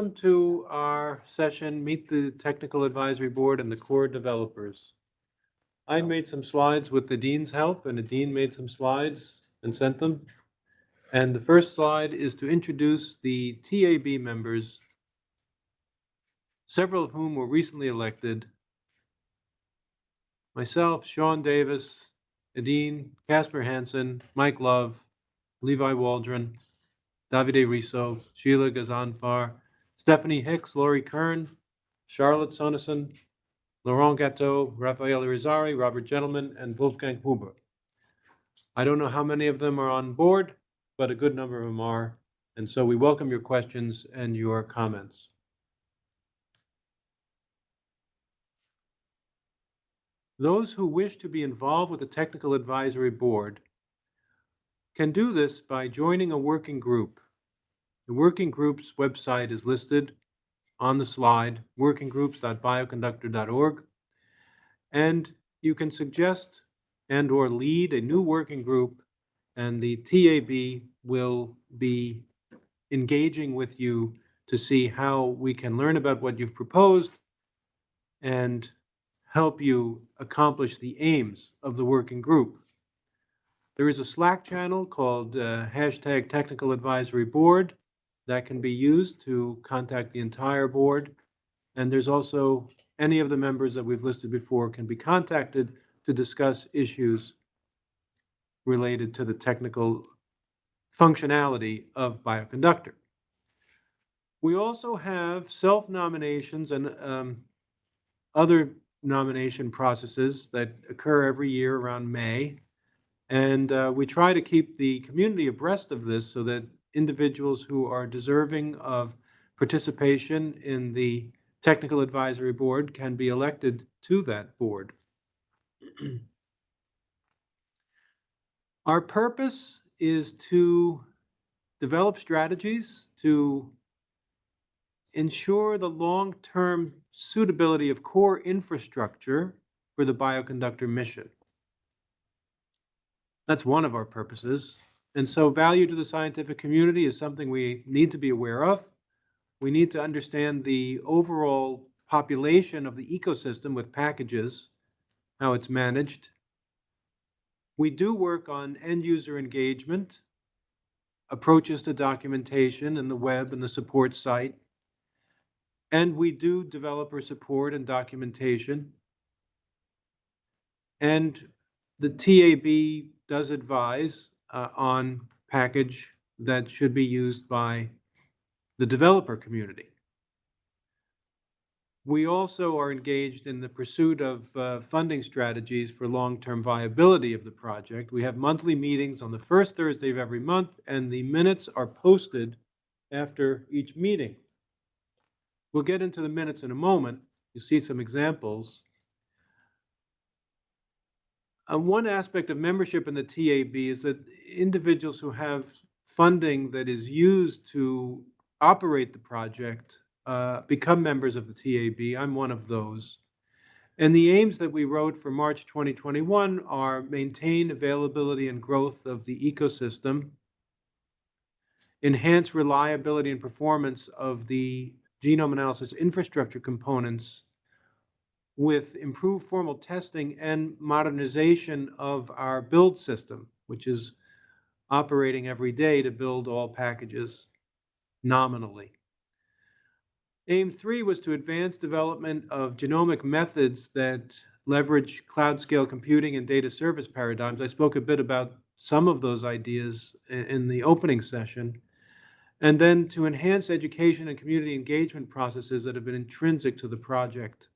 Welcome to our session, Meet the Technical Advisory Board and the Core Developers. I made some slides with the dean's help, and the dean made some slides and sent them. And the first slide is to introduce the TAB members, several of whom were recently elected. Myself, Sean Davis, Aedín, Kasper Hansen, Mike Love, Levi Waldron, Davide Risso, Shila Ghazanfar, Stephanie Hicks, Lori Kern, Charlotte Soneson, Laurent Gatto, Rafael Irizarry, Robert Gentleman, and Wolfgang Huber. I don't know how many of them are on board, but a good number of them are. And so we welcome your questions and your comments. Those who wish to be involved with the Technical Advisory Board can do this by joining a working group. The working group's website is listed on the slide, workinggroups.bioconductor.org. And you can suggest and or lead a new working group and the TAB will be engaging with you to see how we can learn about what you've proposed and help you accomplish the aims of the working group. There is a Slack channel called uh, hashtag Technical Advisory Board that can be used to contact the entire board. And there's also any of the members that we've listed before can be contacted to discuss issues related to the technical functionality of bioconductor. We also have self-nominations and um, other nomination processes that occur every year around May. And uh, we try to keep the community abreast of this so that individuals who are deserving of participation in the Technical Advisory Board can be elected to that board. Our purpose is to develop strategies to ensure the long-term suitability of core infrastructure for the bioconductor mission. That's one of our purposes. And so value to the scientific community is something we need to be aware of. We need to understand the overall population of the ecosystem with packages, how it's managed. We do work on end user engagement, approaches to documentation and the web and the support site. And we do developer support and documentation. And the TAB does advise uh, on package that should be used by the developer community. We also are engaged in the pursuit of uh, funding strategies for long-term viability of the project. We have monthly meetings on the first Thursday of every month, and the minutes are posted after each meeting. We'll get into the minutes in a moment. You see some examples. Uh, one aspect of membership in the TAB is that individuals who have funding that is used to operate the project uh, become members of the TAB. I'm one of those. And the aims that we wrote for March 2021 are maintain availability and growth of the ecosystem, enhance reliability and performance of the genome analysis infrastructure components with improved formal testing and modernization of our build system, which is operating every day to build all packages nominally. Aim three was to advance development of genomic methods that leverage cloud scale computing and data service paradigms. I spoke a bit about some of those ideas in the opening session. And then to enhance education and community engagement processes that have been intrinsic to the project.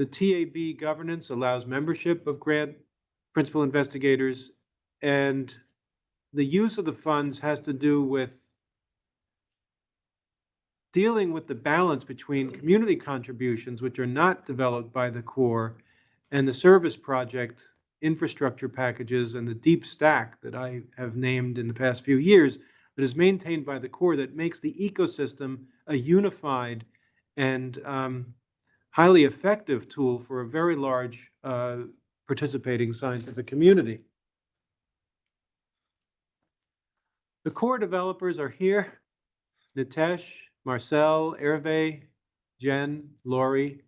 The TAB governance allows membership of grant principal investigators, and the use of the funds has to do with dealing with the balance between community contributions, which are not developed by the core, and the service project infrastructure packages and the deep stack that I have named in the past few years that is maintained by the core that makes the ecosystem a unified and um, highly effective tool for a very large uh, participating scientific community. The core developers are here. Nitesh, Marcel, Hervé, Jen, Lori,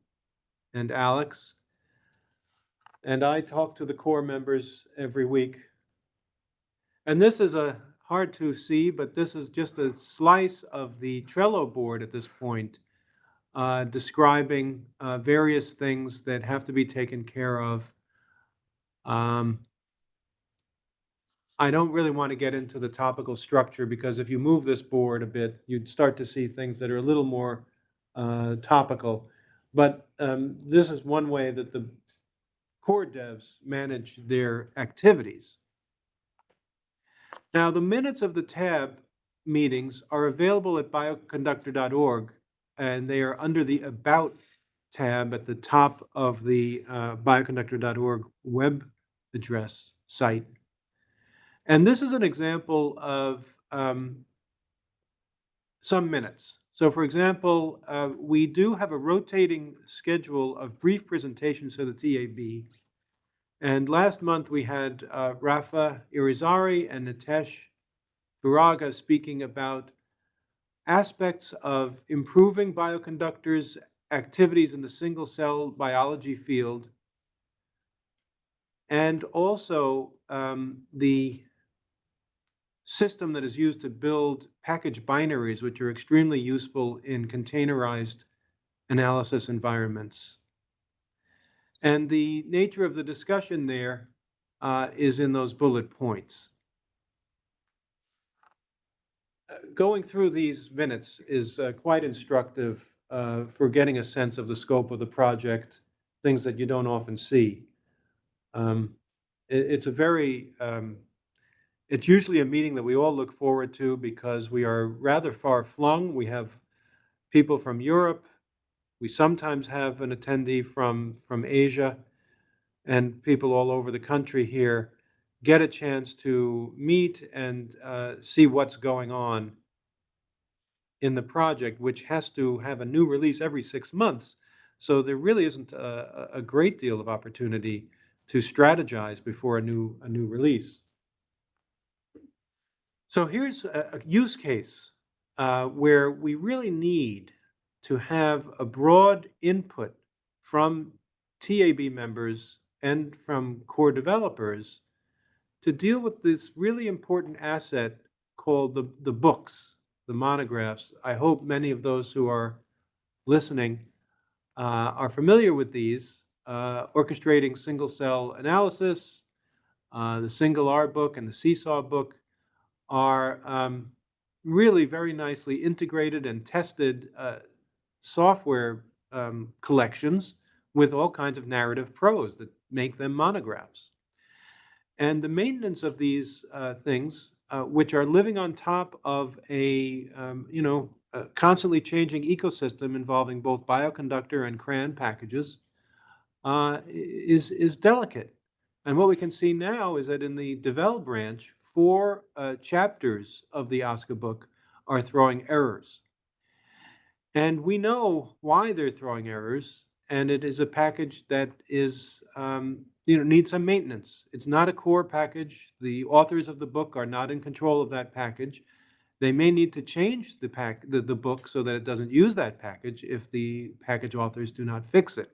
and Alex. And I talk to the core members every week. And this is a, hard to see, but this is just a slice of the Trello board at this point, uh, describing uh, various things that have to be taken care of. Um, I don't really want to get into the topical structure because if you move this board a bit, you'd start to see things that are a little more uh, topical. But um, this is one way that the core devs manage their activities. Now, the minutes of the tab meetings are available at bioconductor.org, and they are under the About tab at the top of the uh, bioconductor.org web address site. And this is an example of um, some minutes. So for example, uh, we do have a rotating schedule of brief presentations to the TAB. And last month we had uh, Rafa Irizarry and Nitesh Turaga speaking about aspects of improving bioconductors' activities in the single cell biology field, and also um, the system that is used to build package binaries, which are extremely useful in containerized analysis environments. And the nature of the discussion there uh, is in those bullet points. Uh, Going through these minutes is uh, quite instructive uh, for getting a sense of the scope of the project, things that you don't often see. Um, it- It's a very um, it's usually a meeting that we all look forward to because we are rather far flung. We have people from Europe. We sometimes have an attendee from, from Asia and people all over the country here get a chance to meet and uh, see what's going on in the project, which has to have a new release every six months. So there really isn't a, a great deal of opportunity to strategize before a new, a new release. So here's a, a use case uh, where we really need to have a broad input from TAB members and from core developers to deal with this really important asset called the, the books, the monographs. I hope many of those who are listening uh, are familiar with these, uh, orchestrating single cell analysis, uh, the SingleR book and the csaw book are um, really very nicely integrated and tested uh, software um, collections with all kinds of narrative prose that make them monographs. And the maintenance of these uh, things, uh, which are living on top of a, um, you know, a constantly changing ecosystem involving both bioconductor and CRAN packages, uh, is, is delicate. And what we can see now is that in the Devel branch, four uh, chapters of the OSCA book are throwing errors. And we know why they're throwing errors, and it is a package that is, um, you know, needs some maintenance. It's not a core package. The authors of the book are not in control of that package. They may need to change the, pack, the, the book so that it doesn't use that package if the package authors do not fix it.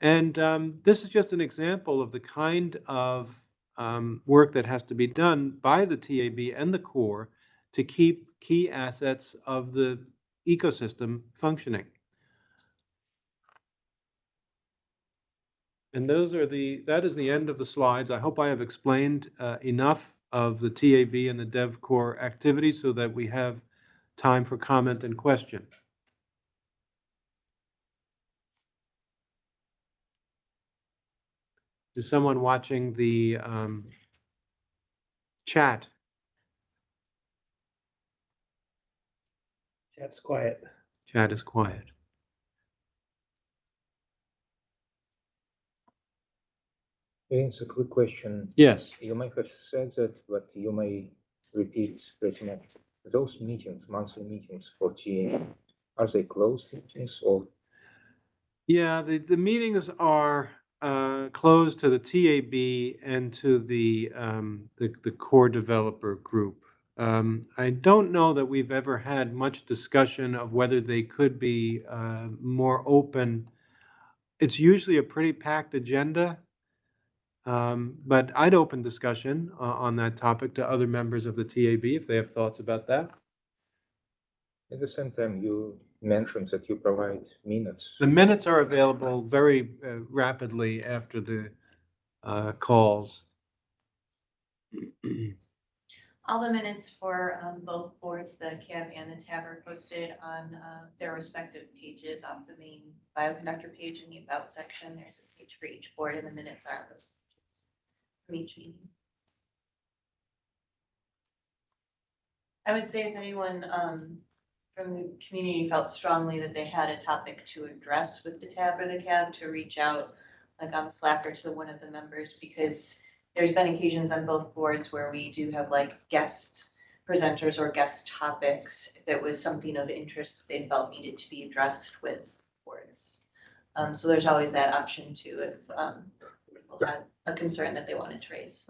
And um, this is just an example of the kind of um, work that has to be done by the TAB and the core to keep key assets of the ecosystem functioning. And those are the, that is the end of the slides. I hope I have explained uh, enough of the TAB and the Dev Core activities so that we have time for comment and question. Is someone watching the um, chat? Chat's quiet. Chat is quiet. It's a quick question. Yes. You may have said that, but you may repeat pretty much. Those meetings, monthly meetings for TA, are they closed meetings or Yeah, the, the meetings are uh, closed to the TAB and to the, um, the, the core developer group. Um, I don't know that we've ever had much discussion of whether they could be uh, more open. It's usually a pretty packed agenda. Um, But I'd open discussion uh, on that topic to other members of the TAB if they have thoughts about that. At the same time, you mentioned that you provide minutes. The minutes are available very uh, rapidly after the uh, calls. All the minutes for um, both boards, the CAB and the TAB are posted on uh, their respective pages off the main bioconductor page in the about section. There's a page for each board and the minutes are on those pages from each meeting. I would say if anyone um, from the community felt strongly that they had a topic to address with the TAB or the CAB, to reach out like on Slack or to one of the members, because there's been occasions on both boards where we do have like guest presenters or guest topics. It was something of interest that they felt needed to be addressed with boards. Um, so there's always that option too, if, um, people had a concern that they wanted to raise.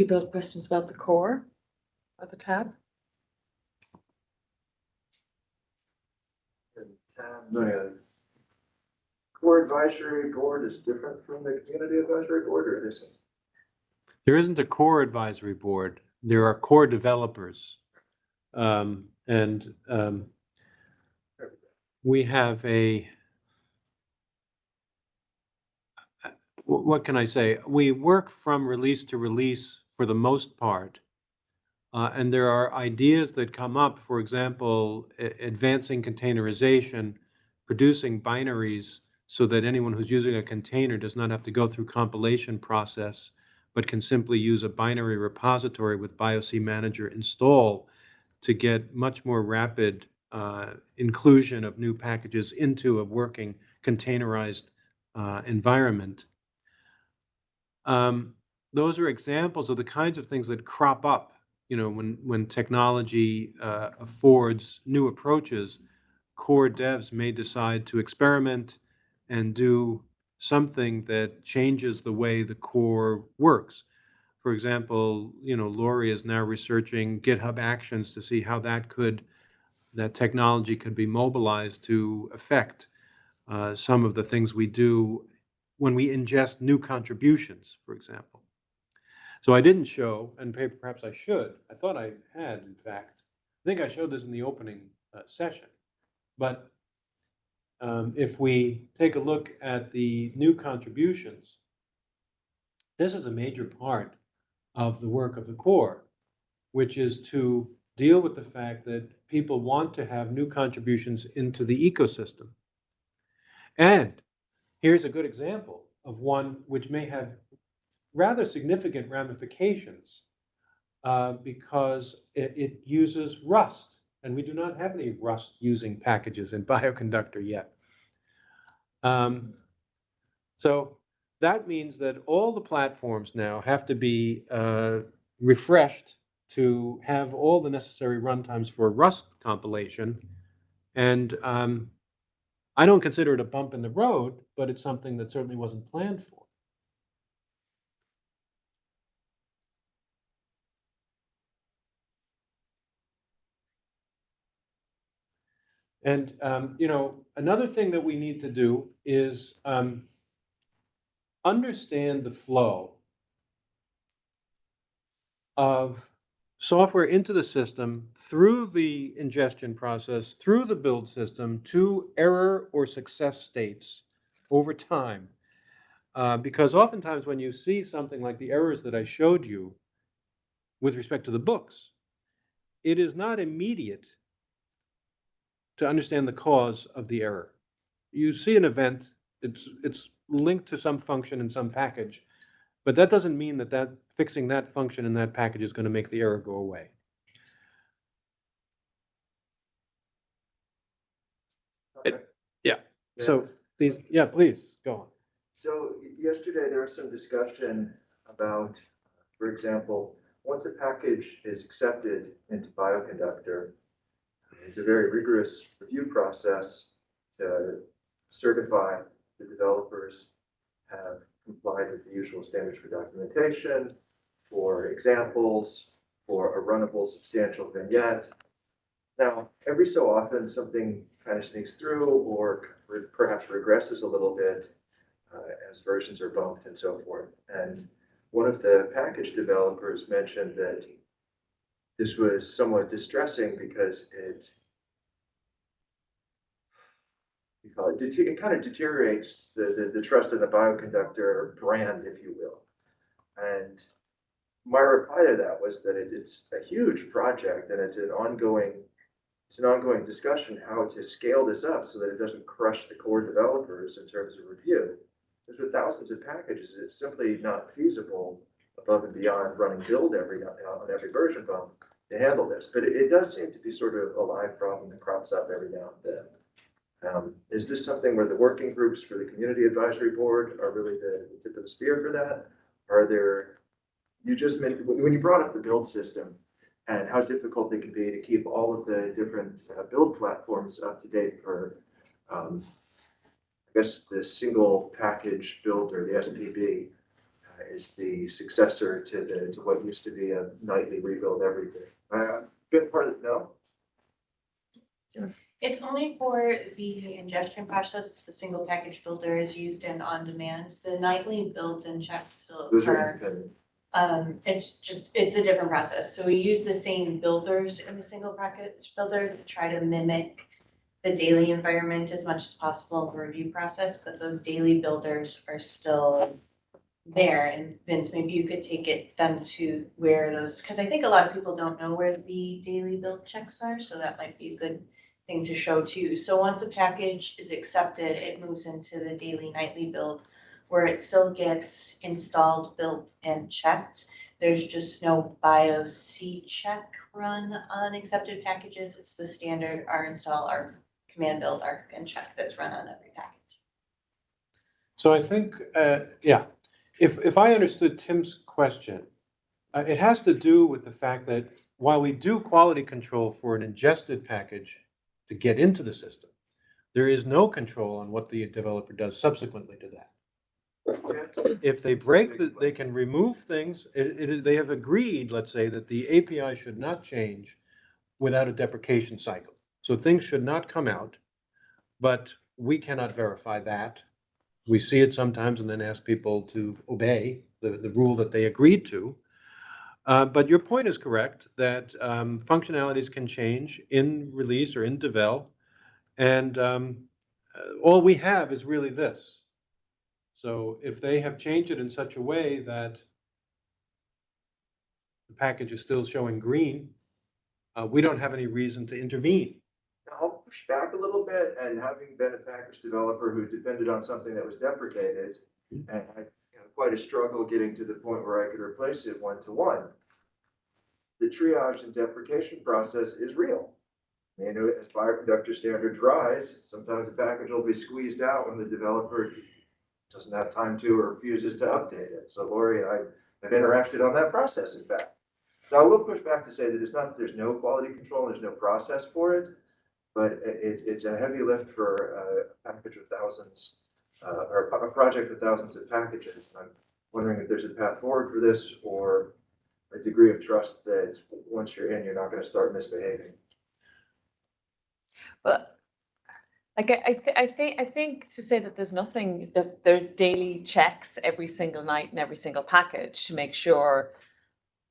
People have questions about the core or the tab? The core advisory board is different from the community advisory board or it isn't? There isn't a core advisory board. There are core developers. Um, And um, we have a, what can I say? We work from release to release for the most part. Uh, And there are ideas that come up, for example, advancing containerization, producing binaries so that anyone who's using a container does not have to go through compilation process but can simply use a binary repository with BiocManager install to get much more rapid uh, inclusion of new packages into a working containerized uh, environment. Um, Those are examples of the kinds of things that crop up, you know, when, when technology uh, affords new approaches, core devs may decide to experiment and do something that changes the way the core works. For example, you know, Lori is now researching GitHub Actions to see how that could, that technology could be mobilized to affect uh, some of the things we do when we ingest new contributions, for example. So I didn't show, and per- perhaps I should, I thought I had, in fact, I think I showed this in the opening uh, session. But um, if we take a look at the new contributions, this is a major part of the work of the core, which is to deal with the fact that people want to have new contributions into the ecosystem. And here's a good example of one which may have rather significant ramifications uh, because it, it uses Rust. And we do not have any Rust using packages in Bioconductor yet. Um, so that means that all the platforms now have to be uh, refreshed to have all the necessary runtimes for Rust compilation. And um, I don't consider it a bump in the road, but it's something that certainly wasn't planned for. And, um, you know, another thing that we need to do is um, understand the flow of software into the system through the ingestion process, through the build system to error or success states over time. Uh, because oftentimes when you see something like the errors that I showed you with respect to the books, it is not immediate to understand the cause of the error. You see an event, it's, it's linked to some function in some package, but that doesn't mean that, that fixing that function in that package is going to make the error go away. Yeah. So these, yeah, please go on. So yesterday there was some discussion about, for example, once a package is accepted into Bioconductor, it's a very rigorous review process to certify the developers have complied with the usual standards for documentation, for examples, for a runnable substantial vignette. Now, every so often, something kind of sneaks through or perhaps regresses a little bit uh, as versions are bumped and so forth. And one of the package developers mentioned that this was somewhat distressing because it you call it, it kind of deteriorates the, the, the trust in the bioconductor brand, if you will. And my reply to that was that it, it's a huge project and it's an ongoing, it's an ongoing discussion how to scale this up so that it doesn't crush the core developers in terms of review. Because with thousands of packages, it's simply not feasible above and beyond running build every, on every version bump to handle this. But it, it does seem to be sort of a live problem that crops up every now and then. Um, is this something where the working groups for the community advisory board are really the tip of the spear for that? Are there, you just when you brought up the build system and how difficult it can be to keep all of the different uh, build platforms up to date for, um, I guess the single package builder, the SPB, uh, is the successor to the, to what used to be a nightly rebuild everything. Uh, good part of, no? It's only for the ingestion process, the single package builder is used in on-demand. The nightly builds and checks still Those are occur. independent. Um, it's just, it's a different process. So we use the same builders in the single package builder to try to mimic the daily environment as much as possible in the review process, but those daily builders are still there. And Vince, maybe you could take it them to where those, because I think a lot of people don't know where the daily build checks are, so that might be a good thing to show too. So once a package is accepted, it moves into the daily nightly build where it still gets installed, built and checked. There's just no BiocCheck run on accepted packages. It's the standard R install, R command build, R and check that's run on every package. So I think, uh, yeah, if, if I understood Tim's question, uh, it has to do with the fact that while we do quality control for an ingested package to get into the system, there is no control on what the developer does subsequently to that. If they break, the- they can remove things, it, it, they have agreed, let's say, that the API should not change without a deprecation cycle. So things should not come out, but we cannot verify that. We see it sometimes and then ask people to obey the, the rule that they agreed to. Uh, but your point is correct, that, um, functionalities can change in release or in devel. And, um, uh, all we have is really this. So if they have changed it in such a way that the package is still showing green, uh, we don't have any reason to intervene. Push back a little bit and having been a package developer who depended on something that was deprecated mm-hmm. and had you know, quite a struggle getting to the point where I could replace it one to one. The triage and deprecation process is real. You know, as bioconductor standards rise, sometimes a package will be squeezed out when the developer doesn't have time to or refuses to update it. So Lori, I have interacted on that process, in fact. So I will push back to say that it's not that there's no quality control, and there's no process for it. But it, it's a heavy lift for a package with thousands, uh, or a, project with thousands of packages. I'm wondering if there's a path forward for this or a degree of trust that once you're in, you're not gonna start misbehaving. But like I, I, thi- I think, I think to say that there's nothing, that there's daily checks every single night in every single package to make sure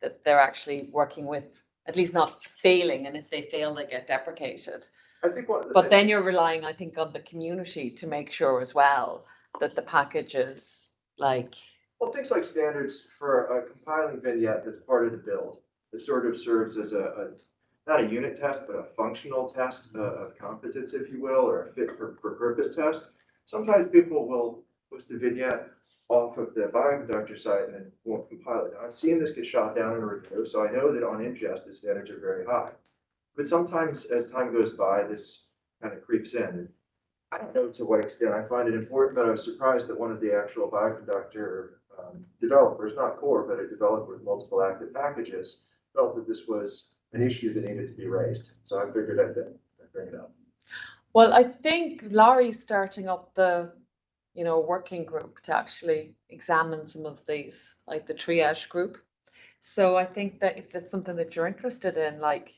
that they're actually working with, at least not failing, and if they fail, they get deprecated. I think one of the. But then you're relying, I think, on the community to make sure as well that the packages, like, Well, things like standards for a compiling vignette that's part of the build, that sort of serves as a, a, not a unit test, but a functional test uh, of competence, if you will, or a fit for, for purpose test. Sometimes people will post a vignette off of the bioconductor site and then won't compile it. Now, I've seen this get shot down in review, so I know that on ingest, the standards are very high. But sometimes as time goes by, this kind of creeps in. I don't know to what extent I find it important, but I was surprised that one of the actual bioconductor um, developers, not core, but a developer with multiple active packages, felt that this was an issue that needed to be raised. So I figured I'd, I'd bring it up. Well, I think Lori's starting up the, you know, working group to actually examine some of these, like the triage group. So I think that if it's something that you're interested in, like,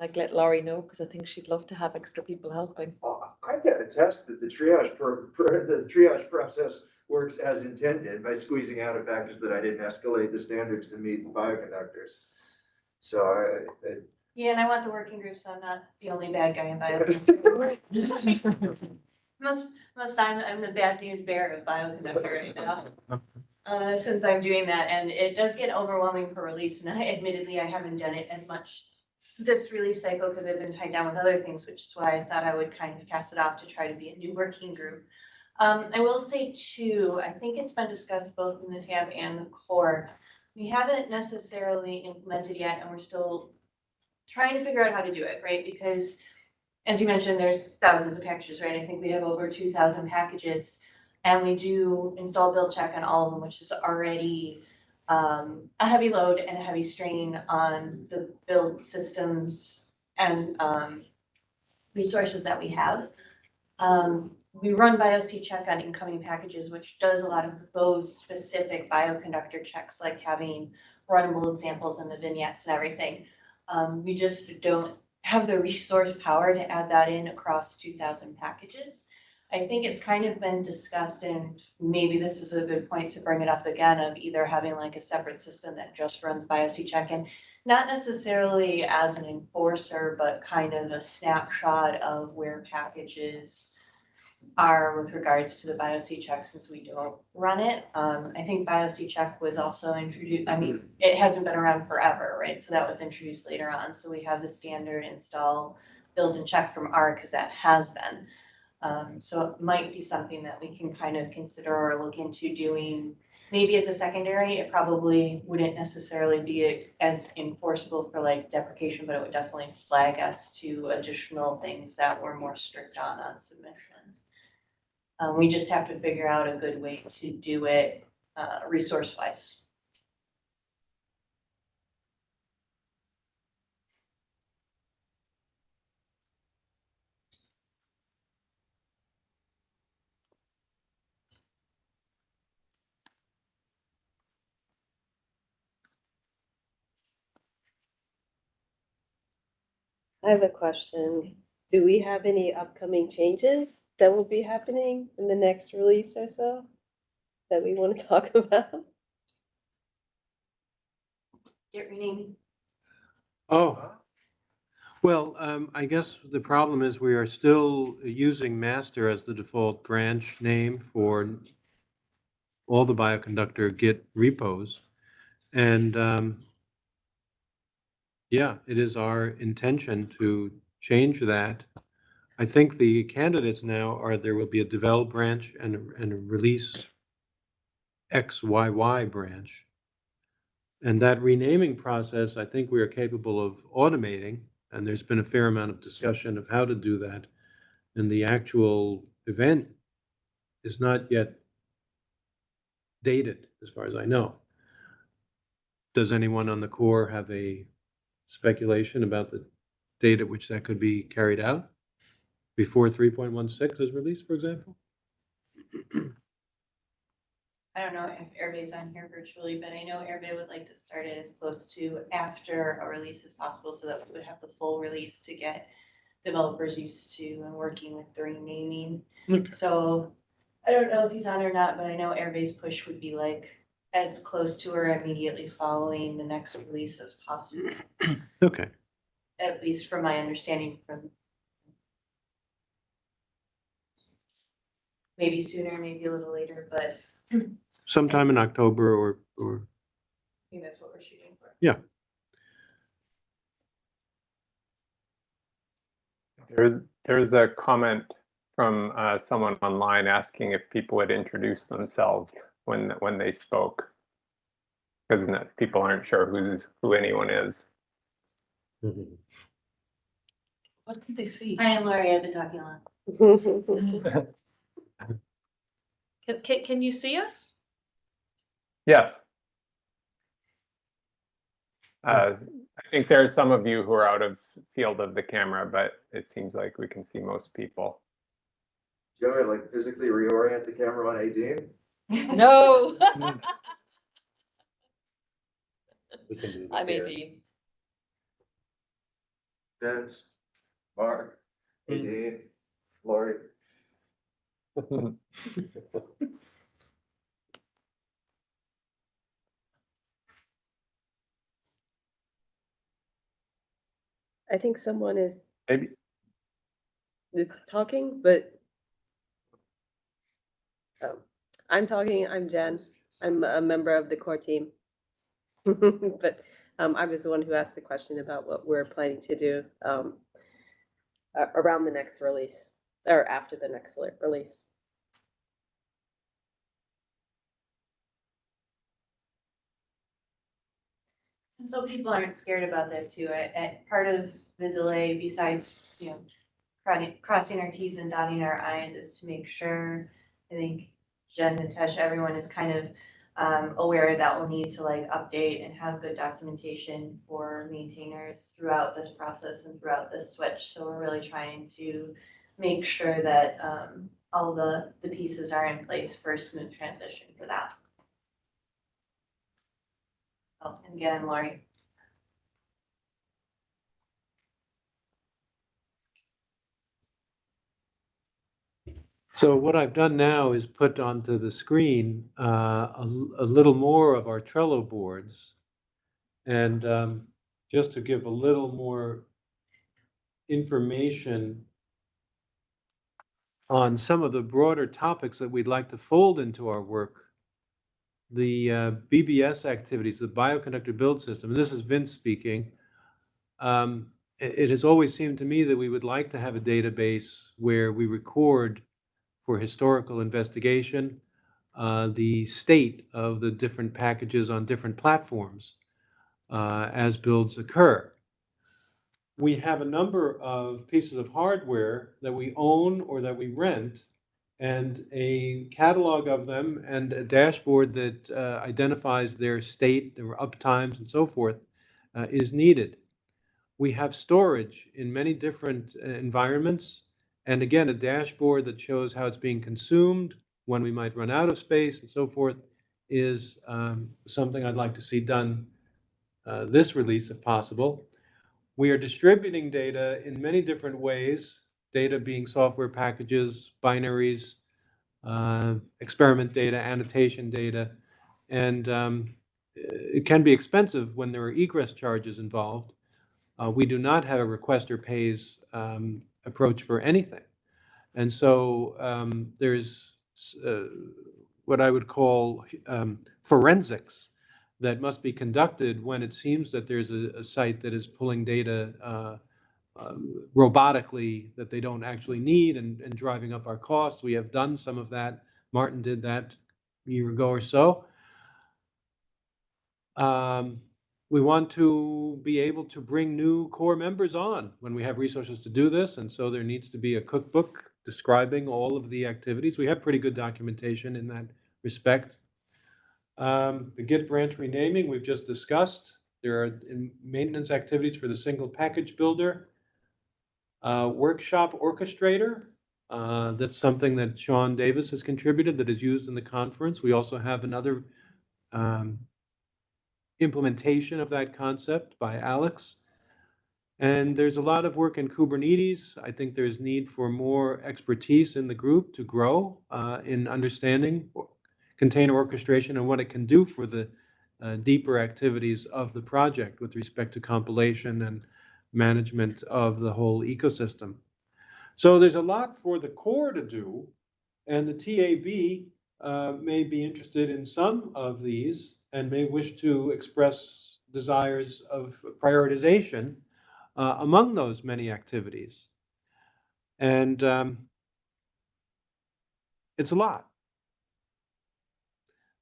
like let Lori know, because I think she'd love to have extra people helping. Uh, I can attest that the triage, per- per- the triage process works as intended by squeezing out a package that I didn't escalate the standards to meet the bioconductors. So I, I- Yeah, and I want the working group, so I'm not the only bad guy in bio. Most, most time I'm the bad news bearer of bioconductor right now. Uh, since I'm doing that, and it does get overwhelming for release, and I admittedly, I haven't done it as much this release cycle, because I've been tied down with other things, which is why I thought I would kind of pass it off to try to be a new working group. Um, I will say too, I think it's been discussed both in the tab and the core. We haven't necessarily implemented yet, and we're still trying to figure out how to do it, right? Because as you mentioned, there's thousands of packages, right? I think we have over two thousand packages. And we do install build check on all of them, which is already um a heavy load and a heavy strain on the build systems and um resources that we have. Um, we run BiocCheck on incoming packages, which does a lot of those specific bioconductor checks, like having runnable examples in the vignettes and everything. Um, we just don't have the resource power to add that in across two thousand packages. I think it's kind of been discussed and maybe this is a good point to bring it up again of either having like a separate system that just runs BioC check-in. Not necessarily as an enforcer, but kind of a snapshot of where packages are with regards to the BiocCheck since we don't run it. Um, I think BiocCheck was also introduced, I mean, it hasn't been around forever, right? So that was introduced later on. So we have the standard install, build and check from R, because that has been. Um, so it might be something that we can kind of consider or look into doing. Maybe as a secondary, it probably wouldn't necessarily be as enforceable for like deprecation, but it would definitely flag us to additional things that we're more strict on on submission. Um, we just have to figure out a good way to do it, uh, resource wise. I have a question. Do we have any upcoming changes that will be happening in the next release or so? That we want to talk about? Get renaming. Oh, well, um, I guess the problem is we are still using master as the default branch name for all the bioconductor Git repos. And, um, yeah, it is our intention to change that. I think the candidates now are, there will be a develop branch and, and a release XYY branch. And that renaming process, I think we are capable of automating, and there's been a fair amount of discussion of how to do that. And the actual event is not yet dated, as far as I know. Does anyone on the core have a speculation about the date at which that could be carried out? Before three point one six is released, for example? I don't know if Hervé's on here virtually, but I know Hervé would like to start it as close to after a release as possible so that we would have the full release to get developers used to and working with the renaming. Okay. So I don't know if he's on or not, but I know Hervé's push would be like as close to or immediately following the next release as possible, Okay, at least from my understanding from maybe sooner, maybe a little later, but sometime in October or, or, I think that's what we're shooting for. Yeah. There's, there's a comment from uh, someone online asking if people would introduce themselves when, when they spoke. Because people aren't sure who's, who anyone is. What did they see? Hi, I am Lori, I've been talking a lot. Can, can, can you see us? Yes. Uh, I think there are some of you who are out of field of the camera, but it seems like we can see most people. Do you want me to like physically reorient the camera on Aedín? No. We can do I'm here. Nadine. Vince, Mark, Hmm. Aedín, Lori. I think someone is, Maybe, is talking, but oh, I'm talking, I'm Jen. I'm a member of the core team. But um, I was the one who asked the question about what we're planning to do um, around the next release or after the next le- release. And so people aren't scared about that too. I, part of the delay besides, you know, crossing our Ts and dotting our Is is to make sure, I think Jen, Natasha, everyone is kind of um, aware that we'll need to like update and have good documentation for maintainers throughout this process and throughout this switch. So we're really trying to make sure that um, all the, the pieces are in place for a smooth transition for that. Oh, and again, Lori. So what I've done now is put onto the screen uh, a a little more of our Trello boards. And um, just to give a little more information on some of the broader topics that we'd like to fold into our work. The uh, BBS activities, the bioconductor build system, and this is Vince speaking. Um, It it has always seemed to me that we would like to have a database where we record for historical investigation, uh, the state of the different packages on different platforms uh, as builds occur. We have a number of pieces of hardware that we own or that we rent, and a catalog of them and a dashboard that uh, identifies their state, their uptimes, and so forth uh, is needed. We have storage in many different uh, environments, and again, a dashboard that shows how it's being consumed, when we might run out of space, and so forth, is um, something I'd like to see done uh, this release if possible. We are distributing data in many different ways, data being software packages, binaries, uh, experiment data, annotation data, and um, it can be expensive when there are egress charges involved. Uh, we do not have a requester pays um, approach for anything. And so um, there's uh, what I would call um, forensics that must be conducted when it seems that there's a, a site that is pulling data uh, um, robotically that they don't actually need and, and driving up our costs. We have done some of that. Martin did that a year ago or so. Um, we want to be able to bring new core members on when we have resources to do this. And so there needs to be a cookbook describing all of the activities. We have pretty good documentation in that respect. Um, the Git branch renaming, we've just discussed. There are maintenance activities for the single package builder. Uh, workshop orchestrator, uh, that's something that Sean Davis has contributed that is used in the conference. We also have another um, implementation of that concept by Alex. And there's a lot of work in Kubernetes. I think there's need for more expertise in the group to grow uh, in understanding container orchestration and what it can do for the uh, deeper activities of the project with respect to compilation and management of the whole ecosystem. So there's a lot for the core to do, and the TAB uh, may be interested in some of these and may wish to express desires of prioritization uh, among those many activities. And um, it's a lot.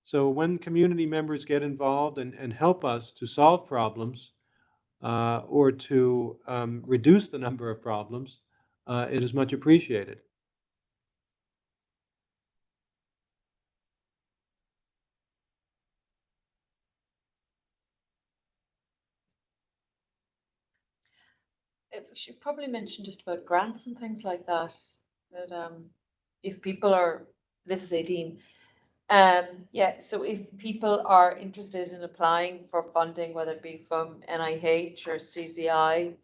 So when community members get involved and, and help us to solve problems uh, or to um, reduce the number of problems, uh, it is much appreciated. Should probably mention just about grants and things like that, that um, if people are, this is Aedín. Um, yeah, so if people are interested in applying for funding, whether it be from NIH or CZI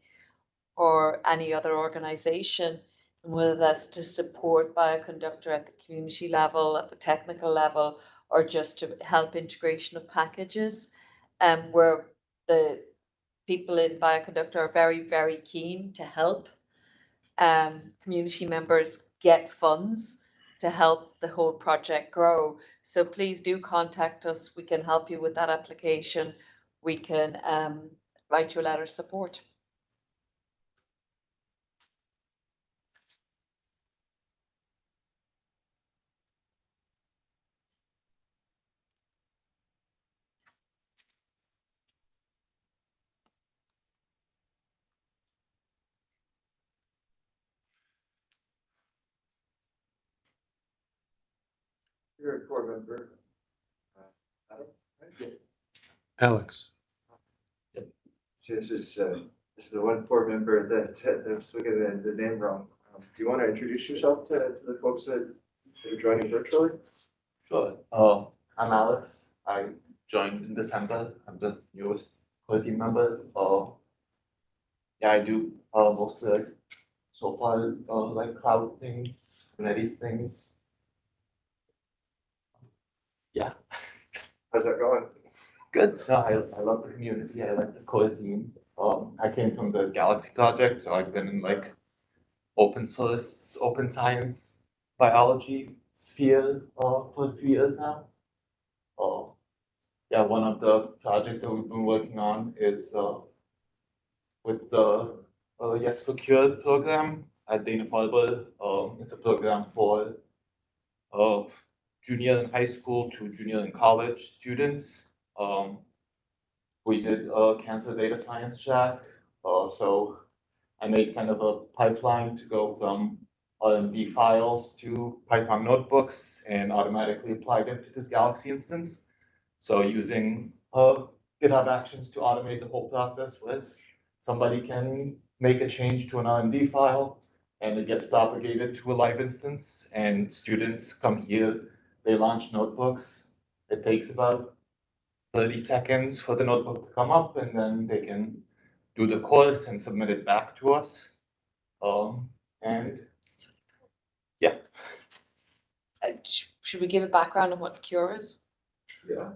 or any other organization, and whether that's to support Bioconductor at the community level, at the technical level, or just to help integration of packages, um, where the people in Bioconductor are very, very keen to help um, community members get funds to help the whole project grow. So please do contact us. We can help you with that application. We can um, write you a letter of support. You're a member. Uh, Adam, right? Alex? So this is, uh, this is the one board member that, that was still getting the, the name wrong. Um, Do you want to introduce yourself to, to the folks that that are joining virtually? Sure. Uh, I'm Alex. I joined in December. I'm the newest core team member. Uh, yeah, I do uh, mostly like so far uh, like cloud things, Kubernetes things. Yeah, How's that going? good. No, I, I love the community. I like the core team. Um, I came from the Galaxy project, so I've been in like open source, open science, biology sphere uh, for a few years now. Uh, yeah, one of the projects that we've been working on is uh, with the uh, Yes for Cure program at Dana-Farber. Um, it's a program for uh, junior in high school to junior in college students. Um, we did a cancer data science check, uh, so I made kind of a pipeline to go from RMD files to Python notebooks and automatically applied it to this Galaxy instance. So using uh, GitHub Actions to automate the whole process with somebody can make a change to an RMD file and it gets propagated to a live instance and students come here, they launch notebooks. It takes about thirty seconds for the notebook to come up and then they can do the course and submit it back to us. Um, and Uh, sh- Should we give a background on what Cure is? Yeah.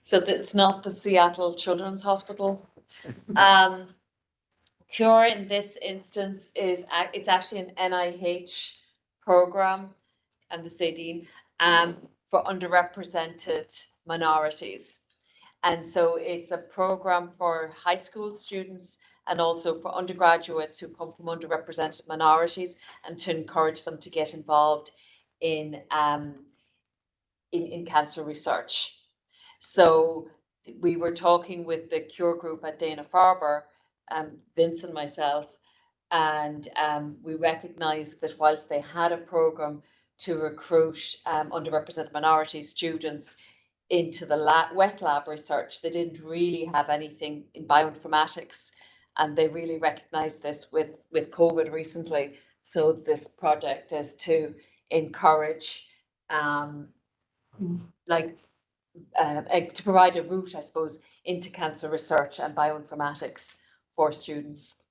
So that it's not the Seattle Children's Hospital. Um, Cure in this instance is, it's actually an NIH program, and the Sadine, um, for underrepresented minorities. And so it's a program for high school students and also for undergraduates who come from underrepresented minorities and to encourage them to get involved in um in in cancer research. So we were talking with the Cure Group at Dana Farber, um, Vince and myself, and um, we recognized that whilst they had a program to recruit um, underrepresented minority students into the lab, wet lab research, they didn't really have anything in bioinformatics, and they really recognized this with with COVID recently. So this project is to encourage um like uh, to provide a route, I suppose, into cancer research and bioinformatics for students.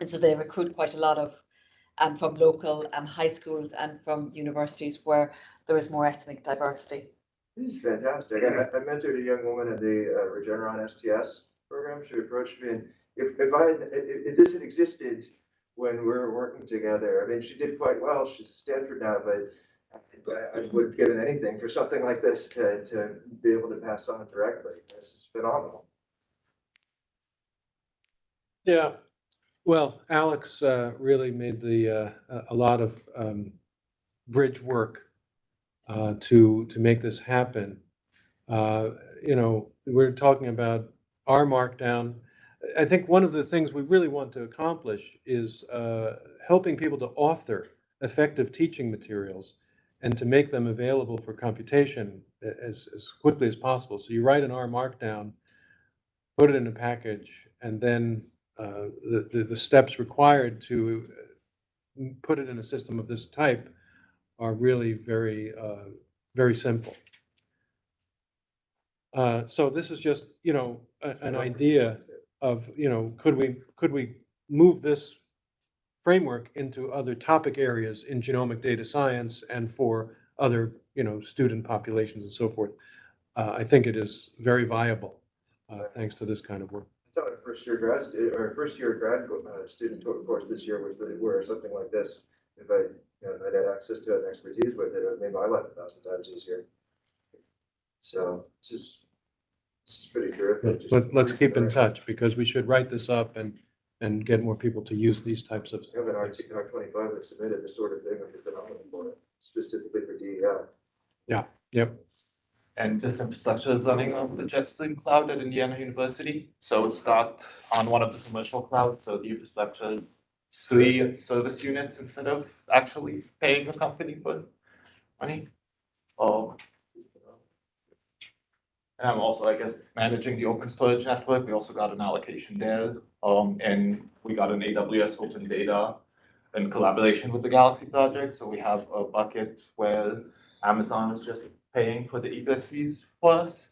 And so they recruit quite a lot of um from local um high schools and from universities where there is more ethnic diversity. This is fantastic. I, I mentored a young woman at the uh, Regeneron STS program. She approached me and if, if I, had- if, if this had existed when we were working together, I mean, she did quite well. She's at Stanford now, but I, I would have given anything for something like this to, to be able to pass on directly. This is phenomenal. Yeah, well, Alex uh, really made the, uh, a- lot of um, bridge work uh, to, to make this happen. Uh, You know, we're talking about our markdown, I think one of the things we really want to accomplish is uh, helping people to author effective teaching materials and to make them available for computation as, as quickly as possible. So you write an R markdown, put it in a package, and then uh, the, the, the steps required to put it in a system of this type are really very, uh, very simple. Uh, So this is just, you know, a- an idea of, you know, could we, could we move this framework into other topic areas in genomic data science and for other, you know, student populations and so forth? Uh, I think it is very viable, uh, thanks to this kind of work. I thought a first year grad, stu- or first year grad uh, student a course this year was really where something like this. If I, you know, if I'd had access to it and expertise with it, it would make my life a thousand times easier. So this is, this is pretty terrific. But just let's keep in touch because we should write this up and, and get more people to use these types of. We have an R twenty-five that submitted this sort of thing, which is phenomenal for it, specifically for E Yeah, Yep, And this infrastructure is running on the JetStream cloud at Indiana University. So it's not on one of the commercial clouds, so the infrastructure is free, service units instead of actually paying a company for money. Um, and I'm also, I guess, managing the open storage network. We also got an allocation there. Um, and we got an AWS open data in collaboration with the Galaxy project. So we have a bucket where Amazon is just paying for the egress fees for us.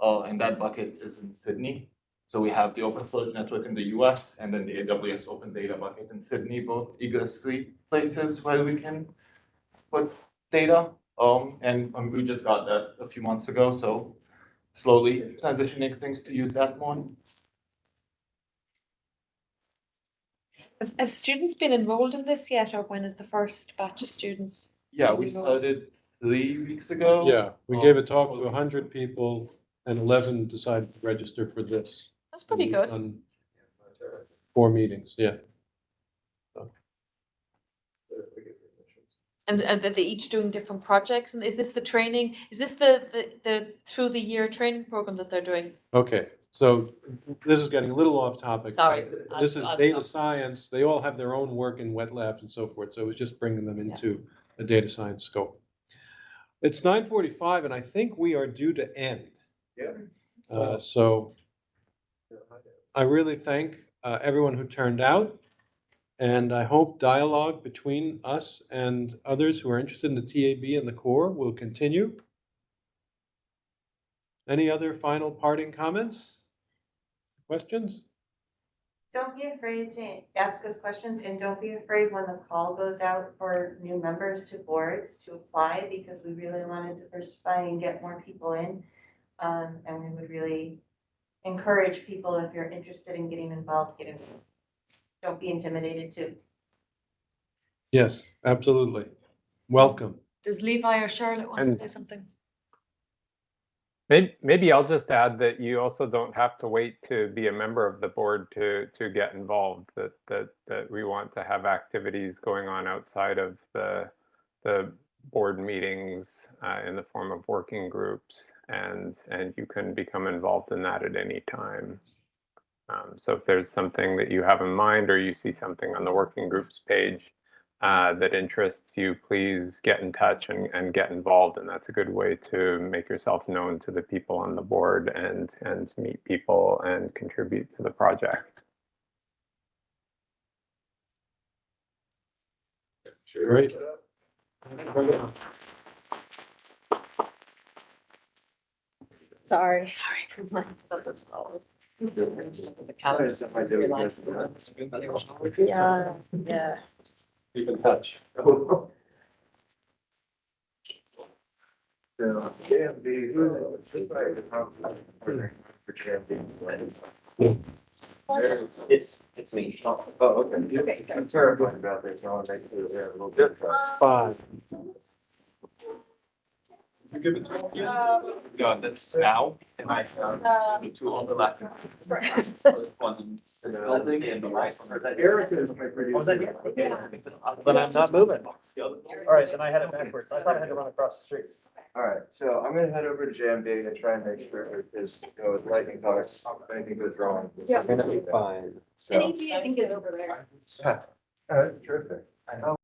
Uh, and that bucket is in Sydney. So we have the open storage network in the US and then the AWS open data bucket in Sydney, both egress free places where we can put data. Um, and um, we just got that a few months ago, so slowly transitioning things to use that more. Have, students been enrolled in this yet, or when is the first batch of students? Yeah, we started three weeks ago. yeah, we gave a talk to oh. hundred people and eleven decided to register for this. That's pretty And good. done Four meetings, yeah. And, and that they each doing different projects, and is this the training, is this the, the, the through the year training program that they're doing? Okay, so this is getting a little off topic. Sorry. I'll- This is I'll data stop. science. They all have their own work in wet labs and so forth, so it was just bringing them into a data science scope. It's nine forty-five and I think we are due to end. Yeah. Uh, so I really thank uh, everyone who turned out. And I hope dialogue between us and others who are interested in the TAB and the core will continue. Any other final parting comments? Questions? Don't be afraid to ask us questions and don't be afraid when the call goes out for new members to boards to apply because we really want to diversify and get more people in. Um, and we would really encourage people, if you're interested in getting involved, get involved. Don't be intimidated to. Yes, absolutely. Welcome. Does Levi or Charlotte want to And- say something? Maybe, maybe I'll just add that you also don't have to wait to be a member of the board to, to get involved, that, that, that we want to have activities going on outside of the, the board meetings uh, in the form of working groups, and, and you can become involved in that at any time. Um, so if there's something that you have in mind, or you see something on the working groups page uh, that interests you, please get in touch and, and get involved. And that's a good way to make yourself known to the people on the board and, and meet people and contribute to the project. Great. Sorry. Sorry. Yeah, yeah. Keep in touch. It's, it's me. Oh, okay. Okay. I'm terrified about this, I want to make sure they're a little bit. Um, Five. No, that's now, and I have the two overlapping. So it's one in the building and the right one. Eric is my producer. Oh, then, yeah. Then I'm not moving. All right, then I had it backwards. I thought I had to run across the street. All right, so I'm gonna head over to JMB and try and make sure, because, you know, with lightning talks, if anything goes wrong. Yeah. Gonna be fine. So, Anything I think is over there. yeah, all right, terrific. Um,